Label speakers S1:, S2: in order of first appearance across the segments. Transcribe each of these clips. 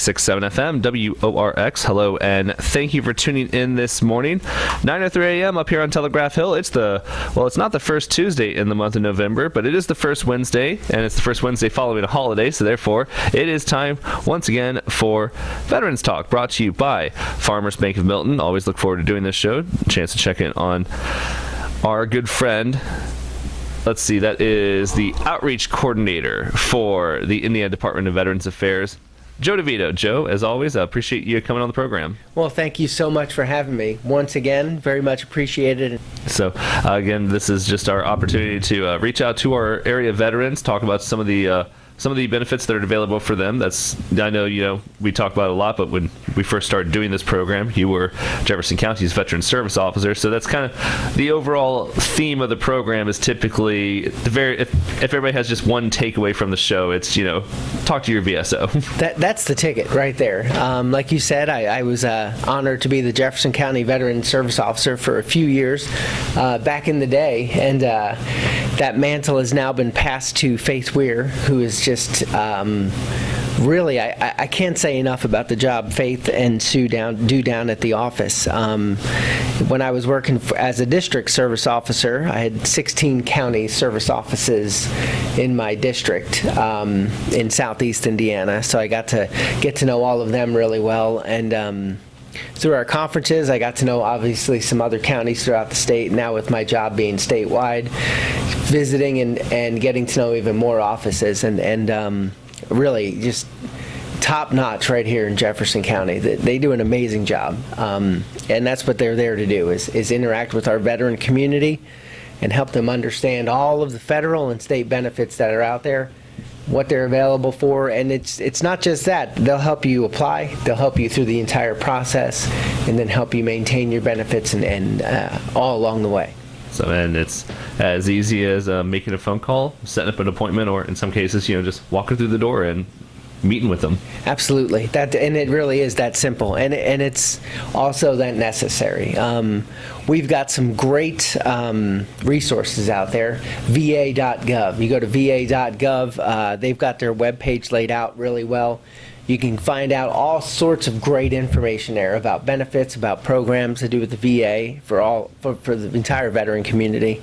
S1: 96.7 FM, WORX. Hello, and thank you for tuning in this morning. 9.03 a.m. up here on Telegraph Hill. It's the, well, it's not the first Tuesday in the month of November, but it is the first Wednesday, and it's the first Wednesday following a holiday, so therefore, it is time once again for Veterans Talk, brought to you by Farmers Bank of Milton. Always look forward to doing this show. Chance to check in on our good friend, let's see, that is the outreach coordinator for the Indiana Department of Veterans Affairs, Joe DeVito. Joe, as always, I appreciate you coming on the program.
S2: Well, thank you so much for having me. Once again, very much appreciated.
S1: So, uh, again, this is just our opportunity to uh, reach out to our area veterans, talk about some of the uh, some of the benefits that are available for them. That's I know you know we talk about a lot, but when we first started doing this program, you were Jefferson County's veteran service officer, so that's kind of the overall theme of the program. Is typically the very if, if everybody has just one takeaway from the show, it's you know talk to your VSO.
S2: That that's the ticket right there. Um, like you said, I, I was uh, honored to be the Jefferson County Veteran Service Officer for a few years uh, back in the day, and uh, that mantle has now been passed to Faith Weir, who is just um, really I, I can't say enough about the job Faith and Sue down do down at the office. Um, when I was working for, as a district service officer, I had 16 county service offices in my district um, in southeast Indiana, so I got to get to know all of them really well and. Through our conferences, I got to know obviously some other counties throughout the state. Now with my job being statewide, visiting and, and getting to know even more offices and, and um, really just top notch right here in Jefferson County. They, they do an amazing job. Um, and that's what they're there to do is, is interact with our veteran community and help them understand all of the federal and state benefits that are out there what they're available for and it's it's not just that. They'll help you apply they'll help you through the entire process and then help you maintain your benefits and, and uh, all along the way.
S1: So and it's as easy as uh, making a phone call setting up an appointment or in some cases you know just walking through the door and meeting with them.
S2: Absolutely, that and it really is that simple, and and it's also that necessary. Um, we've got some great um, resources out there. VA.gov. You go to VA.gov. Uh, they've got their web page laid out really well. You can find out all sorts of great information there about benefits, about programs to do with the VA for all for, for the entire veteran community.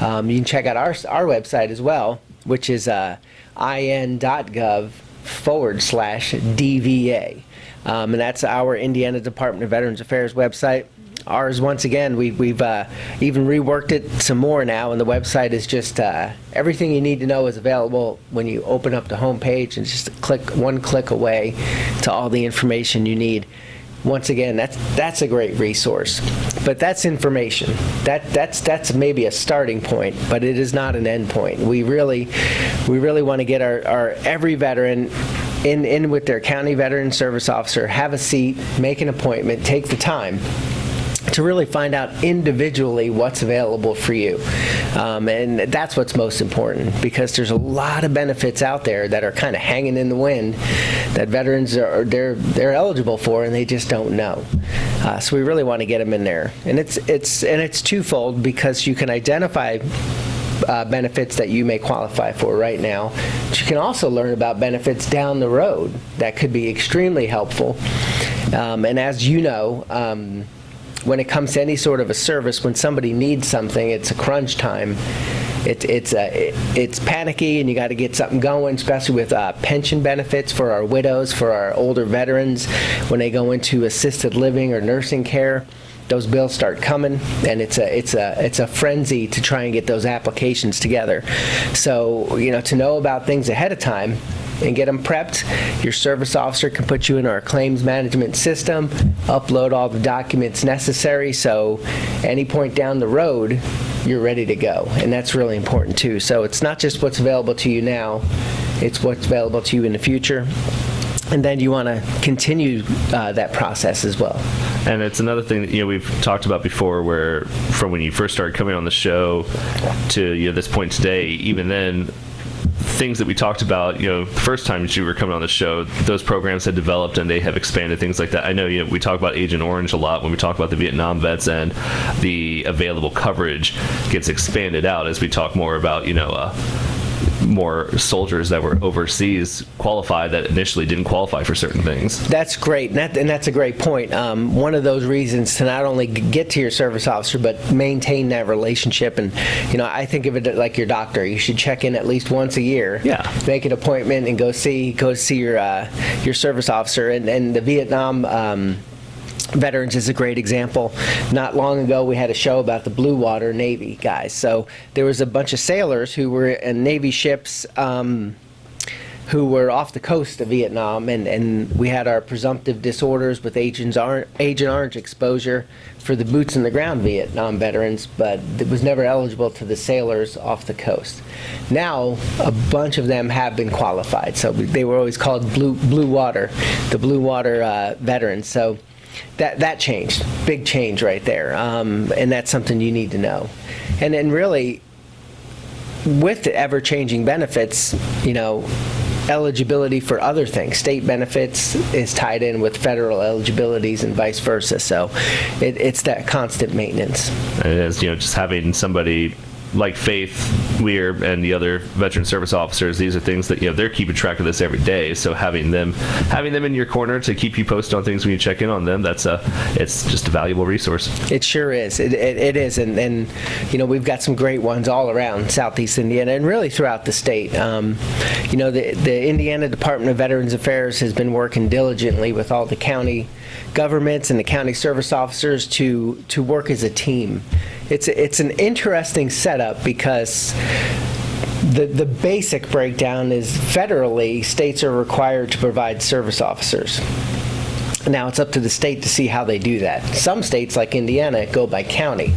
S2: Um, you can check out our our website as well, which is uh, in.gov forward slash DVA. Um, and that's our Indiana Department of Veterans Affairs website. Ours, once again, we, we've uh, even reworked it some more now, and the website is just uh, everything you need to know is available when you open up the home page, and just click one click away to all the information you need once again, that's that's a great resource. But that's information. That that's that's maybe a starting point, but it is not an end point. We really we really want to get our, our every veteran in in with their county veteran service officer, have a seat, make an appointment, take the time to really find out individually what's available for you. Um, and that's what's most important because there's a lot of benefits out there that are kind of hanging in the wind that veterans are they're they're eligible for and they just don't know. Uh, so we really want to get them in there. And it's it's and it's twofold because you can identify uh, benefits that you may qualify for right now. But you can also learn about benefits down the road that could be extremely helpful. Um, and as you know, um, when it comes to any sort of a service, when somebody needs something, it's a crunch time. It, it's uh, it, it's panicky, and you got to get something going, especially with uh, pension benefits for our widows, for our older veterans, when they go into assisted living or nursing care those bills start coming and it's a it's a it's a frenzy to try and get those applications together so you know to know about things ahead of time and get them prepped. Your service officer can put you in our claims management system, upload all the documents necessary, so any point down the road, you're ready to go. And that's really important too. So it's not just what's available to you now, it's what's available to you in the future. And then you want to continue uh, that process as well.
S1: And it's another thing that you know we've talked about before, where from when you first started coming on the show to you know this point today, even then things that we talked about, you know, the first time you were coming on the show, those programs had developed and they have expanded things like that. I know, you know, we talk about Agent Orange a lot when we talk about the Vietnam vets and the available coverage gets expanded out as we talk more about, you know, uh, more soldiers that were overseas qualify that initially didn't qualify for certain things.
S2: That's great, and, that, and that's a great point. Um, one of those reasons to not only get to your service officer, but maintain that relationship. And you know, I think of it like your doctor. You should check in at least once a year.
S1: Yeah.
S2: Make an appointment and go see go see your uh, your service officer. And, and the Vietnam. Um, Veterans is a great example. Not long ago, we had a show about the Blue Water Navy guys. So there was a bunch of sailors who were in Navy ships. Um, who were off the coast of Vietnam, and, and we had our presumptive disorders with Agent Orange, Agent Orange exposure for the boots in the ground Vietnam veterans, but it was never eligible to the sailors off the coast. Now, a bunch of them have been qualified, so they were always called blue blue water, the blue water uh, veterans. So that that changed, big change right there, um, and that's something you need to know. And then really, with the ever-changing benefits, you know, eligibility for other things. State benefits is tied in with federal eligibilities and vice versa. So it, it's that constant maintenance.
S1: It is, you know, just having somebody like Faith Weir and the other veteran service officers, these are things that you know they're keeping track of this every day. So having them having them in your corner to keep you posted on things when you check in on them, that's a it's just a valuable resource.
S2: It sure is. It, it, it is, and, and you know we've got some great ones all around Southeast Indiana and really throughout the state. Um, you know the the Indiana Department of Veterans Affairs has been working diligently with all the county governments and the county service officers to to work as a team. It's it's an interesting setup because the the basic breakdown is federally states are required to provide service officers. Now it's up to the state to see how they do that. Some states, like Indiana, go by county.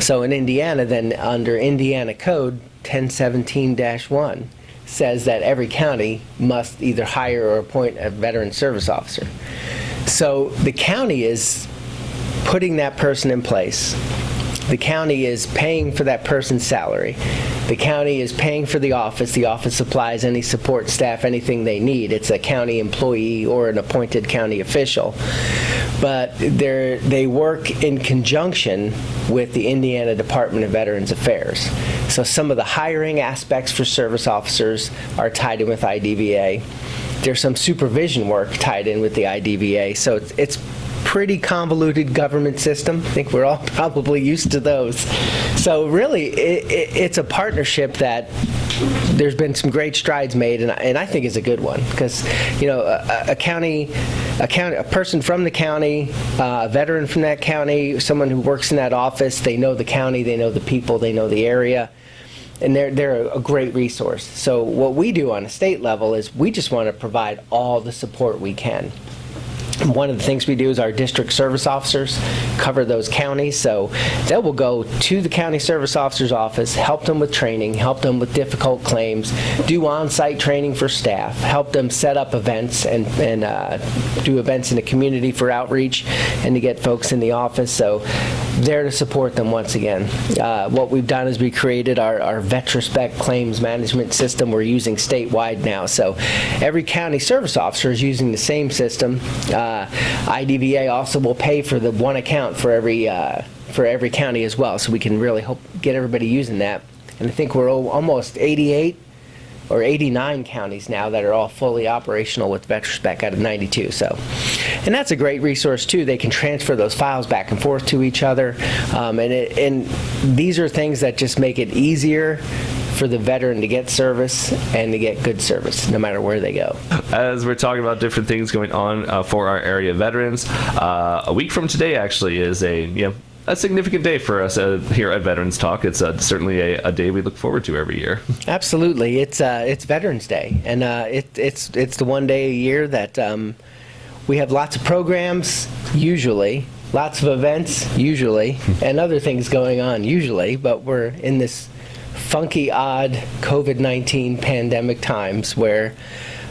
S2: So in Indiana, then under Indiana Code 1017-1 says that every county must either hire or appoint a veteran service officer. So the county is putting that person in place. The county is paying for that person's salary. The county is paying for the office. The office supplies any support staff, anything they need. It's a county employee or an appointed county official. But they're, work in conjunction with the Indiana Department of Veterans Affairs. So some of the hiring aspects for service officers are tied in with IDVA. There's some supervision work tied in with the IDVA. So it's, it's pretty convoluted government system. I think we're all probably used to those. So really, it, it, it's a partnership that there's been some great strides made, and, and I think is a good one because you know a, a, county, a county, a person from the county, uh, a veteran from that county, someone who works in that office, they know the county, they know the people, they know the area and they're, they're a great resource. So what we do on a state level is we just want to provide all the support we can. One of the things we do is our district service officers cover those counties, so they will go to the county service officer's office, help them with training, help them with difficult claims, do on-site training for staff, help them set up events and, and uh, do events in the community for outreach and to get folks in the office. So there to support them once again. Uh, what we've done is we created our, our VetraSpec claims management system we're using statewide now. So every county service officer is using the same system. Uh, IDVA also will pay for the one account for every uh, for every county as well, so we can really hope get everybody using that. And I think we're almost 88 or 89 counties now that are all fully operational with VetraSpec out of 92. So, and that's a great resource too. They can transfer those files back and forth to each other, um, and it, and these are things that just make it easier for the veteran to get service and to get good service no matter where they go.
S1: As we're talking about different things going on uh, for our area veterans, uh, a week from today actually is a you know a significant day for us uh, here at Veterans Talk. It's uh, certainly a, a, day we look forward to every year.
S2: Absolutely, it's uh, it's Veterans Day, and uh, it, it's it's the one day a year that um, we have lots of programs usually, lots of events usually, and other things going on usually. But we're in this funky, odd COVID-19 pandemic times where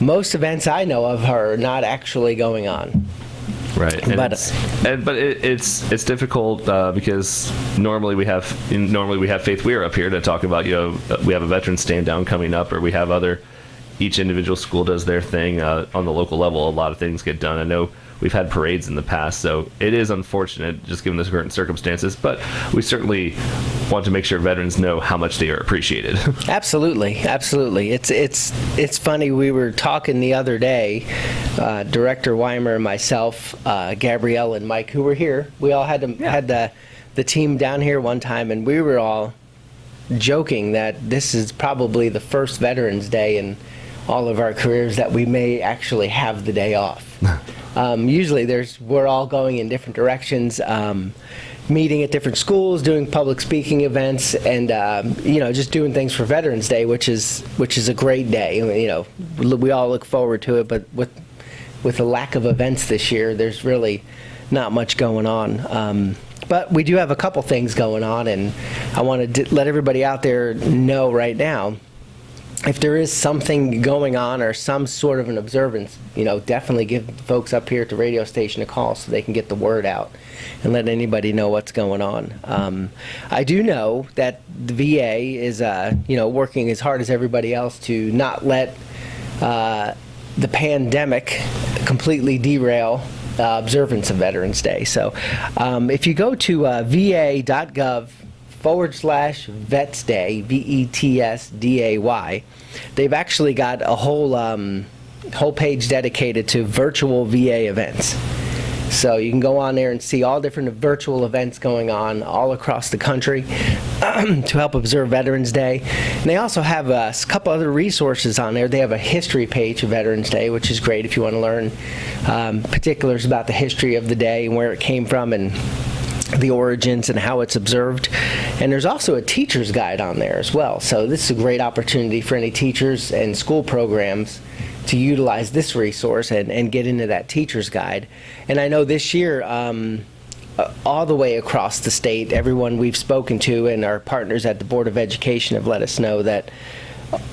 S2: most events I know of are not actually going on.
S1: Right, and but it's, and, but it, it's it's difficult uh, because normally we have normally we have Faith Weir up here to talk about you know we have a veteran stand down coming up or we have other each individual school does their thing uh, on the local level. A lot of things get done. I know we've had parades in the past. So it is unfortunate, just given the current circumstances. But we certainly want to make sure veterans know how much they are appreciated.
S2: Absolutely, absolutely. It's it's it's funny. We were talking the other day, uh, Director Weimer and myself, uh, Gabrielle and Mike, who were here. We all had to, had the the team down here one time, and we were all joking that this is probably the first Veterans Day in all of our careers that we may actually have the day off. um, usually, there's we're all going in different directions. Um, meeting at different schools, doing public speaking events, and um, you know just doing things for Veterans Day, which is which is a great day. I mean, you know, we all look forward to it, but with with the lack of events this year, there's really not much going on. Um, but we do have a couple things going on, and I want to let everybody out there know right now if there is something going on or some sort of an observance, you know, definitely give folks up here at the radio station a call so they can get the word out and let anybody know what's going on. Um, I do know that the VA is, uh, you know, working as hard as everybody else to not let uh, the pandemic completely derail uh, observance of Veterans Day. So um, if you go to uh, va.gov forward slash Vets Day, V E T S D A Y, they've actually got a whole um, whole page dedicated to virtual VA events. So you can go on there and see all different virtual events going on all across the country to help observe Veterans Day. And they also have a couple other resources on there. They have a history page of Veterans Day, which is great if you want to learn um, particulars about the history of the day and where it came from and the origins and how it's observed. And there's also a teacher's guide on there as well. So this is a great opportunity for any teachers and school programs to utilize this resource and, and get into that teacher's guide. And I know this year, um, uh, all the way across the state, everyone we've spoken to and our partners at the Board of Education have let us know that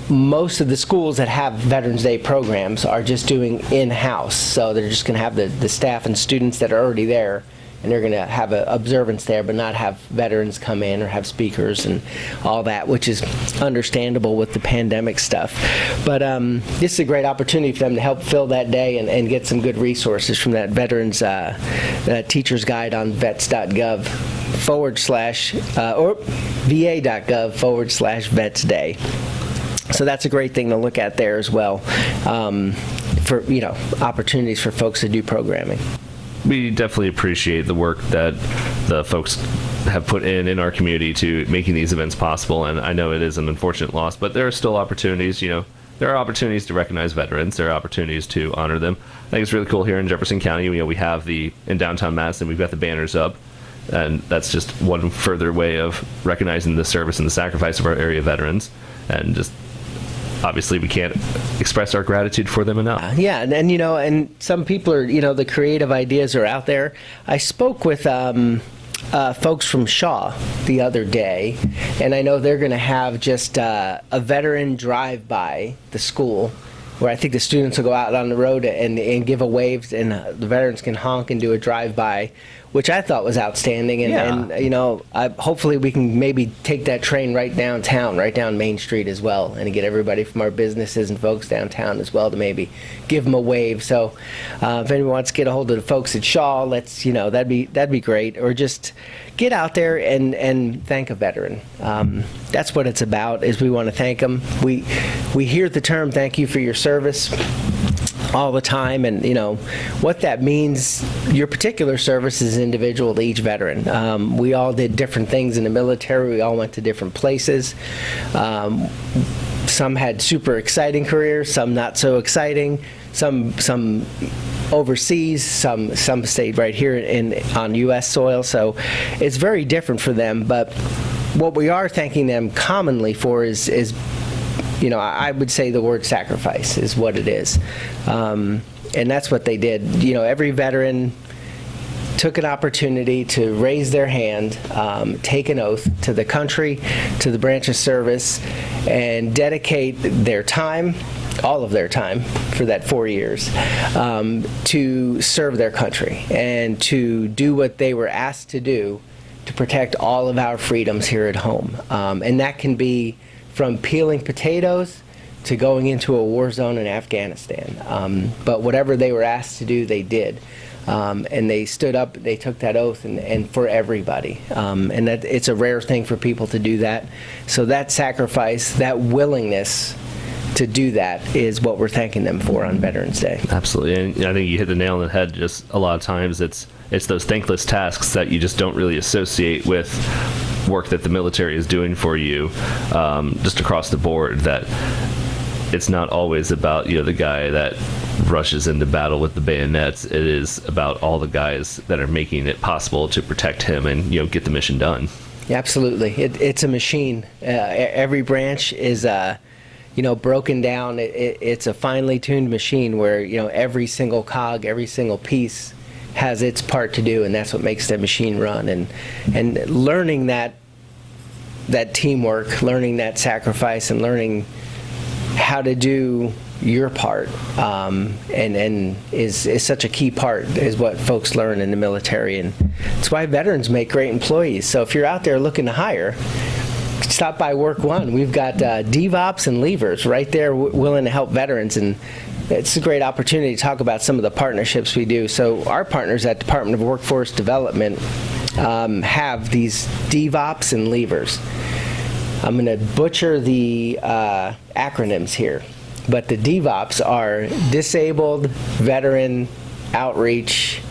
S2: most of the schools that have Veterans Day programs are just doing in-house. So they're just going to have the, the staff and students that are already there and they're going to have an observance there, but not have veterans come in or have speakers and all that, which is understandable with the pandemic stuff. But um, this is a great opportunity for them to help fill that day and, and get some good resources from that veterans uh, that teacher's guide on vets.gov forward slash uh, or va.gov forward slash vets day. So that's a great thing to look at there as well um, for you know opportunities for folks to do programming
S1: we definitely appreciate the work that the folks have put in in our community to making these events possible. And I know it is an unfortunate loss, but there are still opportunities. You know, there are opportunities to recognize veterans. There are opportunities to honor them. I think it's really cool here in Jefferson County. You know, we have the in downtown Madison, we've got the banners up, and that's just one further way of recognizing the service and the sacrifice of our area veterans, and just obviously we can't express our gratitude for them enough. Uh,
S2: yeah, and, and, you know, and some people are, you know, the creative ideas are out there. I spoke with um, uh, folks from Shawe the other day, and I know they're going to have just uh, a veteran drive by the school where I think the students will go out on the road and, and give a wave, and uh, the veterans can honk and do a drive by which I thought was outstanding. And, yeah. and you know, I, hopefully we can maybe take that train right downtown, right down Main Street as well, and get everybody from our businesses and folks downtown as well to maybe give them a wave. So, uh, if anyone wants to get a hold of the folks at Shawe, let's you know that'd be that'd be great. Or just get out there and and thank a veteran. Um, that's what it's about. Is we want to thank them. We we hear the term "thank you for your service." All the time and you know what that means your particular service is individual to each veteran. Um, we all did different things in the military. We all went to different places. Um, some had super exciting careers some not so exciting. Some some overseas some some stayed right here in on US soil. So it's very different for them but what we are thanking them commonly for is is you know, I would say the word sacrifice is what it is. Um, and that's what they did. You know, every veteran took an opportunity to raise their hand, um, take an oath to the country, to the branch of service, and dedicate their time, all of their time, for that four years, um, to serve their country and to do what they were asked to do to protect all of our freedoms here at home. Um, and that can be from peeling potatoes to going into a war zone in Afghanistan. Um, but whatever they were asked to do, they did. Um, and they stood up, they took that oath, and, and for everybody. Um, and that it's a rare thing for people to do that. So that sacrifice, that willingness to do that is what we're thanking them for on Veterans Day.
S1: Absolutely, and I think you hit the nail on the head. Just a lot of times, it's it's those thankless tasks that you just don't really associate with work that the military is doing for you, um, just across the board. That it's not always about you know the guy that rushes into battle with the bayonets. It is about all the guys that are making it possible to protect him and you know get the mission done.
S2: Absolutely, it, it's a machine. Uh, every branch is. Uh, you know, broken down. It, it, it's a finely tuned machine where you know every single cog, every single piece has its part to do, and that's what makes the machine run. And and learning that that teamwork, learning that sacrifice, and learning how to do your part um, and and is is such a key part is what folks learn in the military. And it's why veterans make great employees. So if you're out there looking to hire stop by WorkOne. We've got uh, DVOPs and levers right there willing to help veterans. And it's a great opportunity to talk about some of the partnerships we do so our partners at Department of Workforce Development um, have these DVOPs and levers I'm going to butcher the uh, acronyms here, but the DVOPs are Disabled Veteran Outreach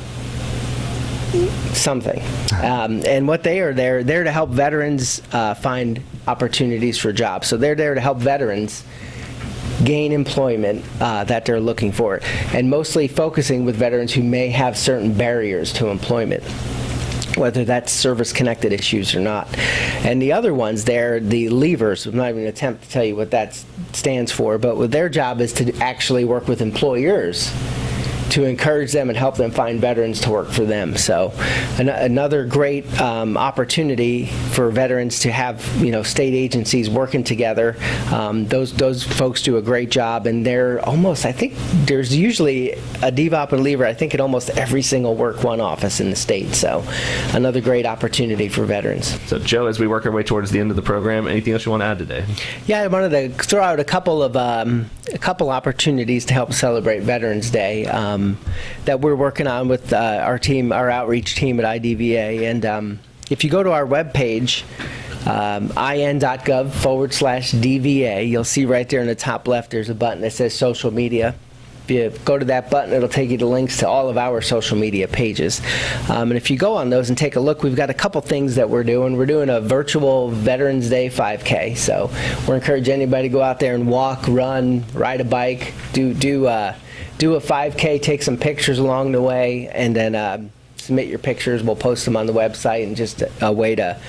S2: something. Um, and what they are there, they're there to help veterans uh, find opportunities for jobs. So they're there to help veterans gain employment uh, that they're looking for, and mostly focusing with veterans who may have certain barriers to employment whether that's service-connected issues or not. And the other ones there, the levers, I'm not even going to attempt to tell you what that stands for, but what their job is to actually work with employers to encourage them and help them find veterans to work for them. So an another great um, opportunity for veterans to have you know state agencies working together. Um, those those folks do a great job, and they're almost I think there's usually a DVOPs and lever I think at almost every single WorkOne office in the state. So another great opportunity for veterans.
S1: So Joe, as we work our way towards the end of the program, anything else you want to add today?
S2: Yeah, I wanted to throw out a couple of um, a couple opportunities to help celebrate Veterans Day. Um, um, that we're working on with uh, our team, our outreach team at IDVA. And um, if you go to our webpage, um, in.gov forward slash DVA, you'll see right there in the top left there's a button that says social media. If you go to that button, it'll take you to links to all of our social media pages. Um, and if you go on those and take a look, we've got a couple things that we're doing. We're doing a virtual Veterans Day 5K. So we're encouraging anybody to go out there and walk, run, ride a bike, do do uh, do a 5K, take some pictures along the way, and then uh, submit your pictures. We'll post them on the website and just a, way to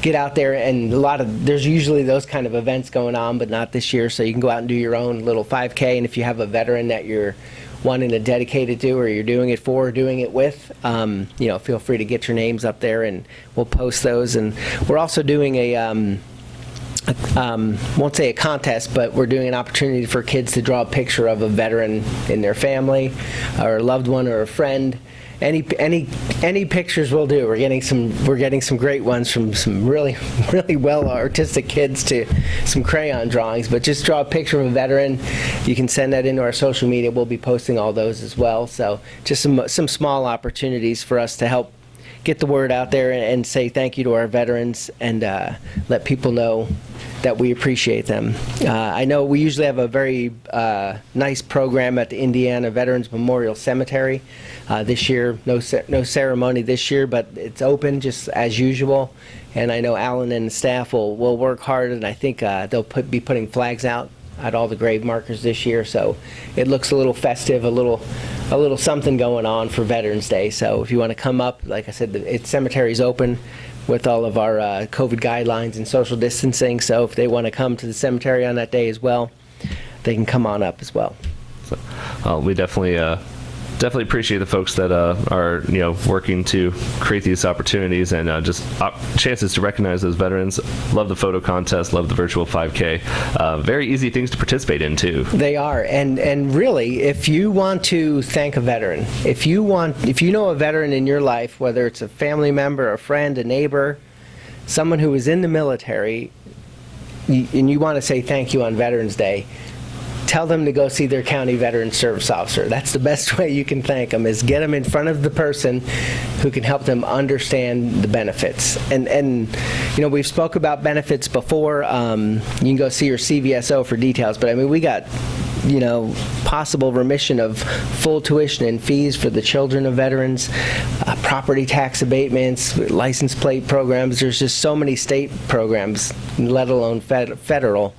S2: get out there. And a lot of there's usually those kind of events going on, but not this year. So you can go out and do your own little 5K. And if you have a veteran that you're wanting to dedicate it to, or you're doing it for, or doing it with, um, you know, feel free to get your names up there, and we'll post those. And we're also doing a um, um, won't say a contest, but we're doing an opportunity for kids to draw a picture of a veteran in their family, or a loved one, or a friend. Any any any pictures will do. We're getting some we're getting some great ones from some really really well artistic kids to some crayon drawings. But just draw a picture of a veteran. You can send that into our social media. We'll be posting all those as well. So just some some small opportunities for us to help get the word out there and, say thank you to our veterans and uh, let people know that we appreciate them. Uh, I know we usually have a very uh, nice program at the Indiana Veterans Memorial Cemetery. Uh, this year, no no ceremony this year, but it's open just as usual. And I know Alan and the staff will, will work hard, and I think uh, they'll put, be putting flags out at all the grave markers this year. So it looks a little festive, a little a little something going on for Veterans Day. So if you want to come up, like I said, the it, cemetery's open with all of our uh, COVID guidelines and social distancing. So if they want to come to the cemetery on that day as well, they can come on up as well.
S1: So, uh, we definitely uh, definitely appreciate the folks that uh, are you know working to create these opportunities and uh, just op chances to recognize those veterans. Love the photo contest. Love the virtual 5K. Uh, very easy things to participate in too.
S2: They are, and and really, if you want to thank a veteran, if you want, if you know a veteran in your life, whether it's a family member, a friend, a neighbor, someone who is in the military, and you want to say thank you on Veterans Day tell them to go see their county veteran service officer. That's the best way you can thank them is get them in front of the person who can help them understand the benefits. And and you know we've spoke about benefits before. Um, you can go see your CVSO for details, but I mean we got you know, possible remission of full tuition and fees for the children of veterans, uh, property tax abatements, license plate programs. There's just so many state programs, let alone fed- federal,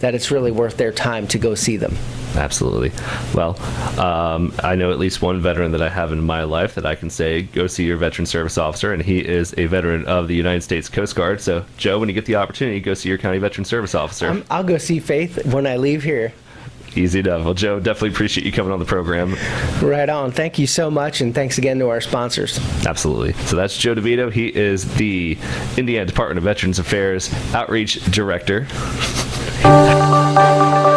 S2: that it's really worth their time to go see them.
S1: Absolutely. Well, um, I know at least one veteran that I have in my life that I can say, go see your veteran service officer, and he is a veteran of the United States Coast Guard. So, Joe, when you get the opportunity, go see your county veteran service officer.
S2: Um, I'll go see Faith when I leave here.
S1: Easy enough. Well, Joe, definitely appreciate you coming on the program.
S2: Right on. Thank you so much, and thanks again to our sponsors.
S1: Absolutely. So that's Joe DeVito. He is the Indiana Department of Veterans Affairs Outreach Director. 嘿。